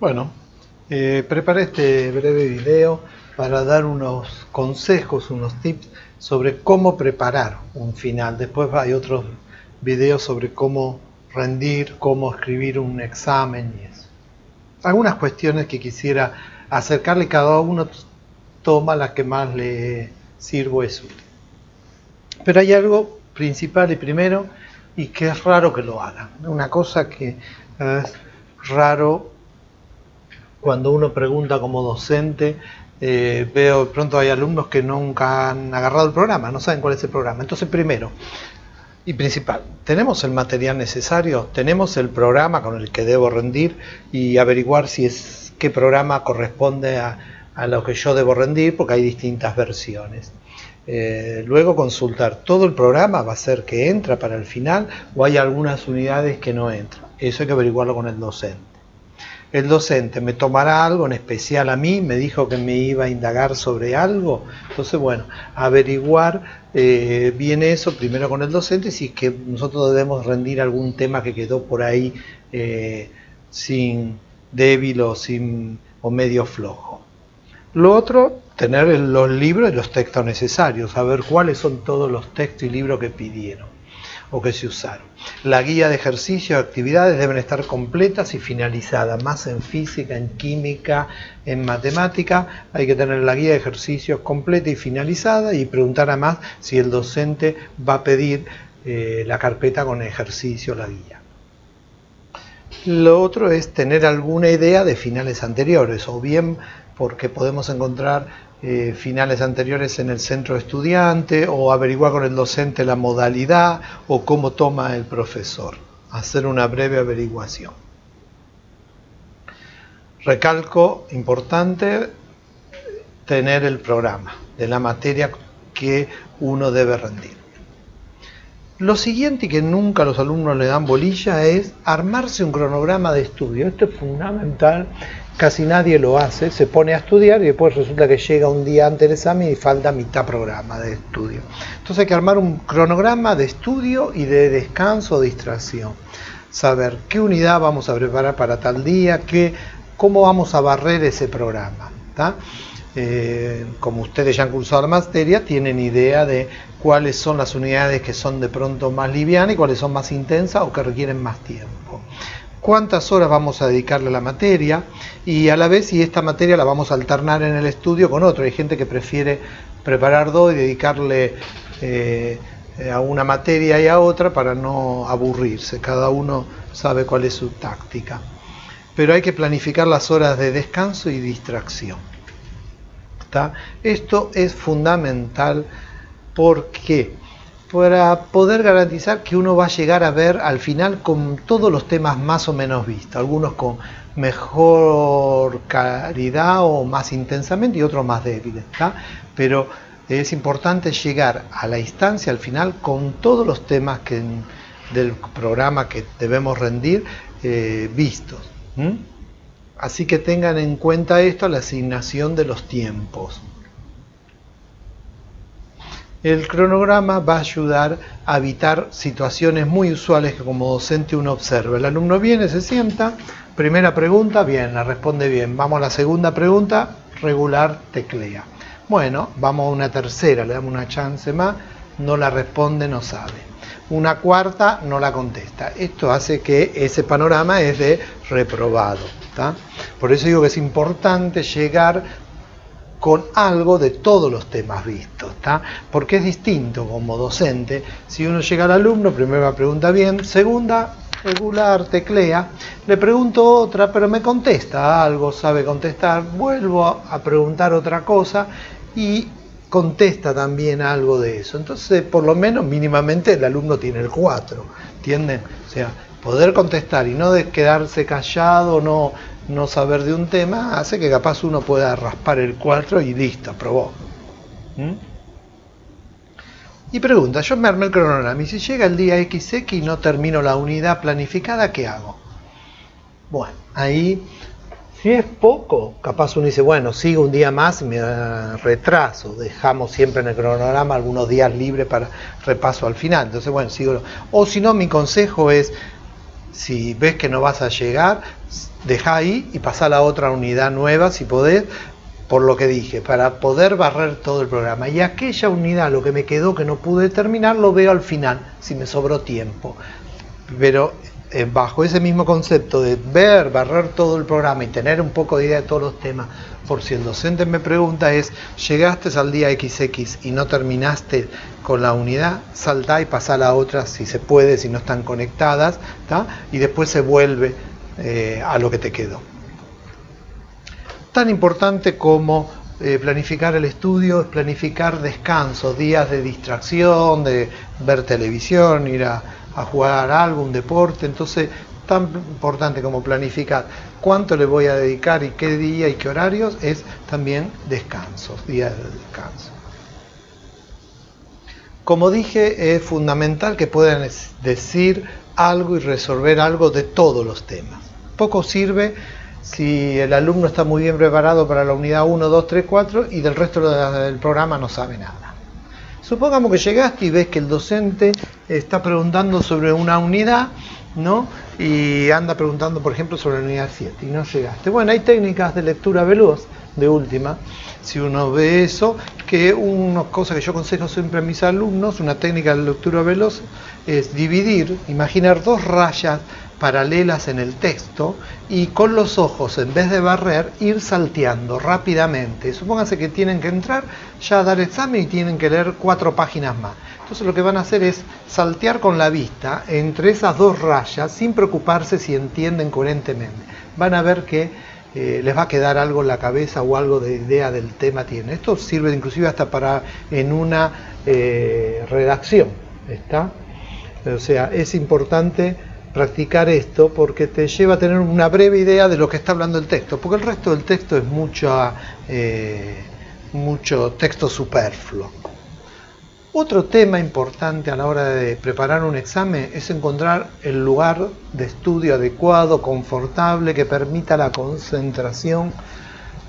Bueno, eh, preparé este breve video para dar unos consejos, unos tips sobre cómo preparar un final. Después hay otros videos sobre cómo rendir, cómo escribir un examen y eso. Algunas cuestiones que quisiera acercarle, cada uno toma la que más le sirvo es útil. Pero hay algo principal y primero y que es raro que lo hagan. Una cosa que es raro cuando uno pregunta como docente, eh, veo de pronto hay alumnos que nunca han agarrado el programa, no saben cuál es el programa. Entonces, primero y principal, ¿tenemos el material necesario? ¿Tenemos el programa con el que debo rendir y averiguar si es qué programa corresponde a, a lo que yo debo rendir? Porque hay distintas versiones. Eh, luego consultar todo el programa va a ser que entra para el final o hay algunas unidades que no entran. Eso hay que averiguarlo con el docente el docente me tomará algo en especial a mí, me dijo que me iba a indagar sobre algo, entonces bueno, averiguar eh, bien eso primero con el docente, si es que nosotros debemos rendir algún tema que quedó por ahí eh, sin débil o, sin, o medio flojo. Lo otro, tener los libros y los textos necesarios, saber cuáles son todos los textos y libros que pidieron o que se usaron. La guía de ejercicios y actividades deben estar completas y finalizadas, más en física, en química, en matemática. Hay que tener la guía de ejercicios completa y finalizada y preguntar además si el docente va a pedir eh, la carpeta con ejercicio, la guía. Lo otro es tener alguna idea de finales anteriores, o bien porque podemos encontrar eh, finales anteriores en el centro estudiante o averiguar con el docente la modalidad o cómo toma el profesor. Hacer una breve averiguación. Recalco, importante, tener el programa de la materia que uno debe rendir. Lo siguiente que nunca los alumnos le dan bolilla es armarse un cronograma de estudio. Esto es fundamental casi nadie lo hace, se pone a estudiar y después resulta que llega un día antes del examen y falta mitad programa de estudio. Entonces hay que armar un cronograma de estudio y de descanso o distracción. Saber qué unidad vamos a preparar para tal día, qué, cómo vamos a barrer ese programa. Eh, como ustedes ya han cursado la materia, tienen idea de cuáles son las unidades que son de pronto más livianas y cuáles son más intensas o que requieren más tiempo cuántas horas vamos a dedicarle a la materia y a la vez si esta materia la vamos a alternar en el estudio con otro. Hay gente que prefiere preparar dos y dedicarle eh, a una materia y a otra para no aburrirse. Cada uno sabe cuál es su táctica. Pero hay que planificar las horas de descanso y distracción. Esto es fundamental porque para poder garantizar que uno va a llegar a ver al final con todos los temas más o menos vistos, algunos con mejor calidad o más intensamente y otros más débiles. Pero es importante llegar a la instancia al final con todos los temas del programa que debemos rendir eh, vistos. Así que tengan en cuenta esto, la asignación de los tiempos. El cronograma va a ayudar a evitar situaciones muy usuales que como docente uno observa. El alumno viene, se sienta, primera pregunta, bien, la responde bien. Vamos a la segunda pregunta, regular, teclea. Bueno, vamos a una tercera, le damos una chance más, no la responde, no sabe. Una cuarta, no la contesta. Esto hace que ese panorama es de reprobado. Por eso digo que es importante llegar con algo de todos los temas vistos, porque es distinto como docente, si uno llega al alumno, primera pregunta bien, segunda, regular, teclea, le pregunto otra, pero me contesta algo, sabe contestar, vuelvo a preguntar otra cosa y contesta también algo de eso. Entonces, por lo menos mínimamente el alumno tiene el 4, ¿entienden? O sea, poder contestar y no de quedarse callado, no no saber de un tema hace que capaz uno pueda raspar el 4 y listo, aprobó. ¿Mm? Y pregunta, yo me armé el cronograma y si llega el día XX y no termino la unidad planificada, ¿qué hago? Bueno, ahí, si es poco, capaz uno dice, bueno, sigo un día más y me retraso, dejamos siempre en el cronograma algunos días libres para repaso al final, entonces bueno, sigo. O si no, mi consejo es Si ves que no vas a llegar, deja ahí y pasa a la otra unidad nueva si podés, por lo que dije, para poder barrer todo el programa. Y aquella unidad, lo que me quedó que no pude terminar, lo veo al final, si me sobró tiempo. Pero eh, bajo ese mismo concepto de ver, barrer todo el programa y tener un poco de idea de todos los temas, por si el docente me pregunta es, llegaste al día XX y no terminaste con la unidad, saltá y pasá a la otra si se puede, si no están conectadas, y después se vuelve eh, a lo que te quedó. Tan importante como eh, planificar el estudio es planificar descansos, días de distracción, de ver televisión, ir a a jugar algo, un deporte, entonces tan importante como planificar cuánto le voy a dedicar y qué día y qué horarios es también descansos, días de descanso. Como dije, es fundamental que puedan decir algo y resolver algo de todos los temas. Poco sirve si el alumno está muy bien preparado para la unidad 1, 2, 3, 4 y del resto del programa no sabe nada. Supongamos que llegaste y ves que el docente está preguntando sobre una unidad, ¿no? Y anda preguntando, por ejemplo, sobre la unidad 7 y no llegaste. Bueno, hay técnicas de lectura veloz, de última, si uno ve eso, que una cosa que yo aconsejo siempre a mis alumnos, una técnica de lectura veloz, es dividir, imaginar dos rayas paralelas en el texto y con los ojos, en vez de barrer, ir salteando rápidamente. Supónganse que tienen que entrar ya a dar examen y tienen que leer cuatro páginas más. Entonces lo que van a hacer es saltear con la vista entre esas dos rayas sin preocuparse si entienden coherentemente. Van a ver que eh, les va a quedar algo en la cabeza o algo de idea del tema tienen. Esto sirve inclusive hasta para en una eh, redacción. ¿está? O sea, es importante practicar esto porque te lleva a tener una breve idea de lo que está hablando el texto, porque el resto del texto es mucho, eh, mucho texto superfluo. Otro tema importante a la hora de preparar un examen es encontrar el lugar de estudio adecuado, confortable, que permita la concentración,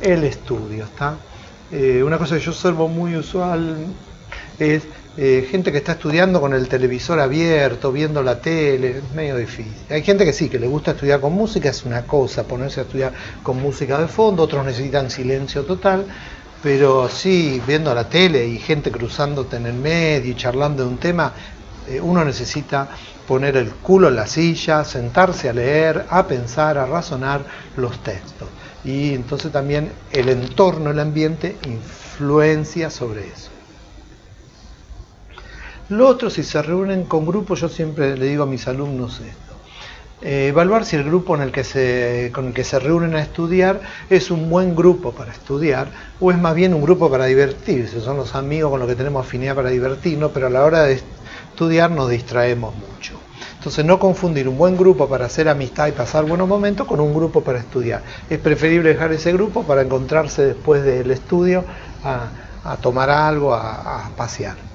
el estudio. ¿está? Eh, una cosa que yo observo muy usual es eh, gente que está estudiando con el televisor abierto, viendo la tele, es medio difícil. Hay gente que sí, que le gusta estudiar con música, es una cosa, ponerse a estudiar con música de fondo, otros necesitan silencio total, pero sí, viendo la tele y gente cruzándote en el medio y charlando de un tema, eh, uno necesita poner el culo en la silla, sentarse a leer, a pensar, a razonar los textos. Y entonces también el entorno, el ambiente, influencia sobre eso. Lo otro, si se reúnen con grupos, yo siempre le digo a mis alumnos esto. Eh, evaluar si el grupo en el que se, con el que se reúnen a estudiar es un buen grupo para estudiar o es más bien un grupo para divertirse. Son los amigos con los que tenemos afinidad para divertirnos, pero a la hora de estudiar nos distraemos mucho. Entonces no confundir un buen grupo para hacer amistad y pasar buenos momentos con un grupo para estudiar. Es preferible dejar ese grupo para encontrarse después del estudio a, tomar algo, a pasear.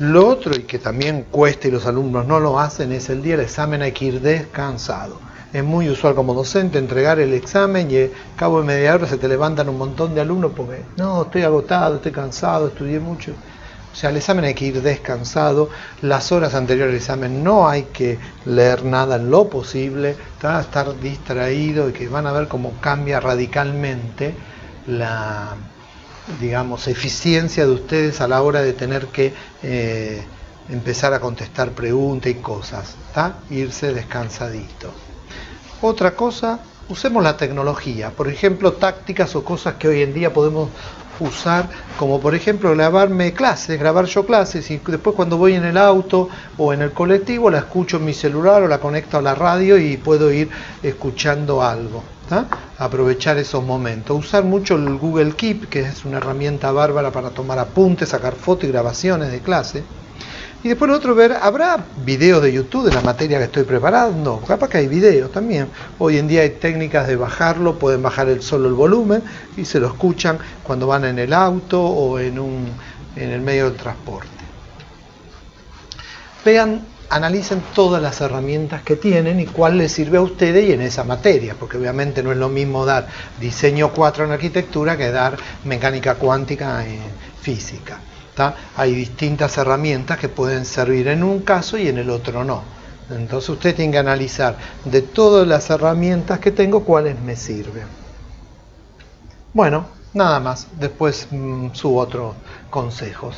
Lo otro, y que también cuesta y los alumnos no lo hacen, es el día del examen hay que ir descansado. Es muy usual como docente entregar el examen y a cabo de media hora se te levantan un montón de alumnos porque no, estoy agotado, estoy cansado, estudié mucho. O sea, el examen hay que ir descansado, las horas anteriores al examen no hay que leer nada en lo posible, estar distraído y que van a ver cómo cambia radicalmente la, digamos, eficiencia de ustedes a la hora de tener que eh, empezar a contestar preguntas y cosas, irse descansadito. Otra cosa, usemos la tecnología, por ejemplo, tácticas o cosas que hoy en día podemos usar, como por ejemplo grabarme clases, grabar yo clases y después cuando voy en el auto o en el colectivo la escucho en mi celular o la conecto a la radio y puedo ir escuchando algo. Aprovechar esos momentos. Usar mucho el Google Keep, que es una herramienta bárbara para tomar apuntes, sacar fotos y grabaciones de clase. Y después otro, ver, ¿habrá videos de YouTube de la materia que estoy preparando? Capaz que hay videos también. Hoy en día hay técnicas de bajarlo, pueden bajar el, solo el volumen y se lo escuchan cuando van en el auto o en, un, en el medio del transporte. Vean, analicen todas las herramientas que tienen y cuál les sirve a ustedes y en esa materia, porque obviamente no es lo mismo dar diseño 4 en arquitectura que dar mecánica cuántica en física hay distintas herramientas que pueden servir en un caso y en el otro no. Entonces usted tiene que analizar de todas las herramientas que tengo cuáles me sirven. Bueno, nada más. Después mm, subo otros consejos.